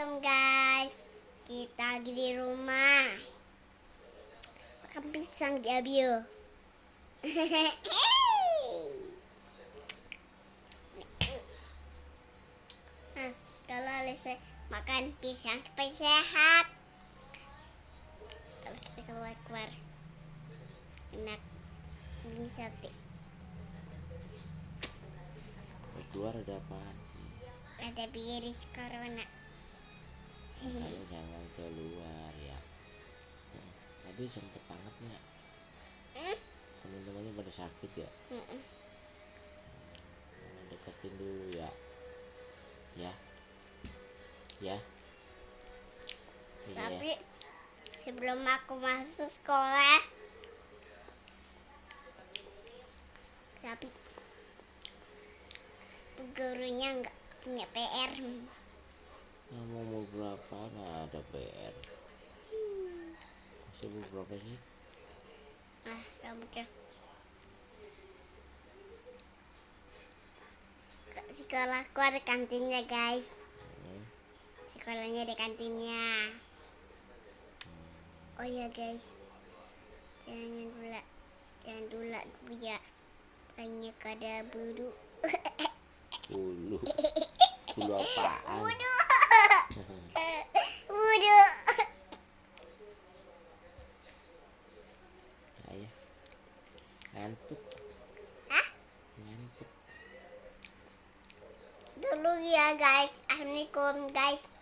Assalamualaikum guys. Kita lagi di rumah. Makan pisang di Abio. Nah kalau Lisa makan pisang supaya sehat. Kalau kita keluar-keluar Enak. Ini sate. Keluar ada apaan sih? Ada virus corona ayo jangan keluar ya. Tadi sempet banget nggak? Teman-temannya pada sakit ya. Nah, deketin dulu ya. Ya. Ya. Iya. Ya. Tapi sebelum aku masuk sekolah Tapi gurunya nggak punya PR berapa nah ada PR masih berapa sih? Ah, rambutnya Ke Sekolahku ada kantinnya guys? Hmm, Sekolahnya ada kantinnya. Oh iya guys. Jangan dulu Jangan dulu ya Banyak ada bulu ngantuk. Hah? ngantuk. Dulu ya guys. Assalamualaikum guys